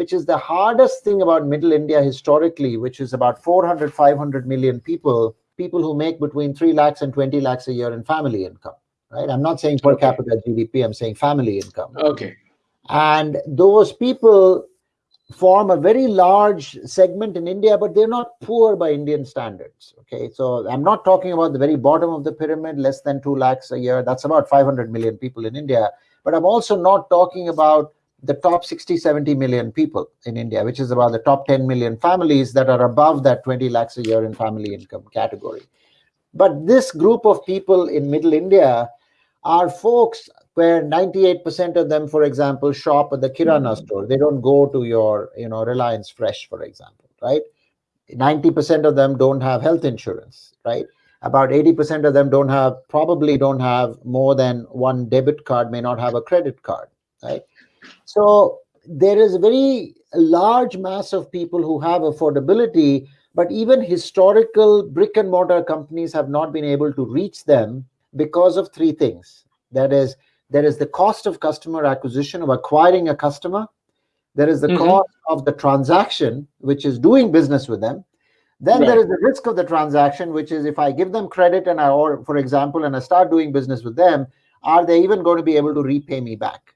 which is the hardest thing about middle India historically, which is about 400, 500 million people, people who make between 3 lakhs and 20 lakhs a year in family income, right? I'm not saying per okay. capita GDP, I'm saying family income. Okay. And those people form a very large segment in India, but they're not poor by Indian standards. Okay, so I'm not talking about the very bottom of the pyramid, less than 2 lakhs a year. That's about 500 million people in India. But I'm also not talking about the top 60, 70 million people in India, which is about the top 10 million families that are above that 20 lakhs a year in family income category. But this group of people in middle India are folks where 98% of them, for example, shop at the Kirana mm-hmm. store. They don't go to your, you know, Reliance Fresh, for example, right? 90% of them don't have health insurance, right? About 80% of them don't have, probably don't have more than one debit card, may not have a credit card, right? So there is a very large mass of people who have affordability, but even historical brick and mortar companies have not been able to reach them because of three things. That is, there is the cost of customer acquisition of acquiring a customer. There is the mm -hmm. cost of the transaction, which is doing business with them. Then right. there is the risk of the transaction, which is if I give them credit and I, or for example, and I start doing business with them, are they even going to be able to repay me back?